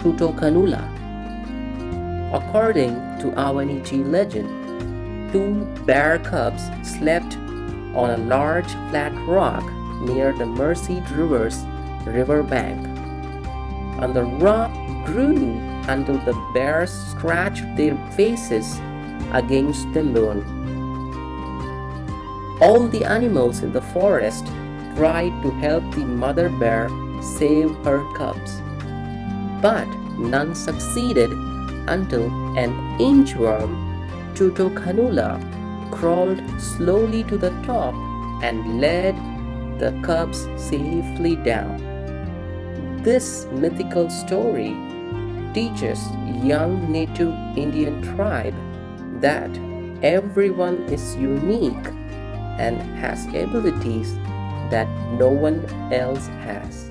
Tutokanula. According to Ahwahneechee legend, two bear cubs slept on a large flat rock near the Merced River's riverbank. And the rock grew until the bears scratched their faces against the moon. All the animals in the forest tried to help the mother bear save her cubs, but none succeeded until an inchworm, Tutokanula, crawled slowly to the top and led the cubs safely down. This mythical story teaches young native Indian tribe that everyone is unique and has abilities that no one else has.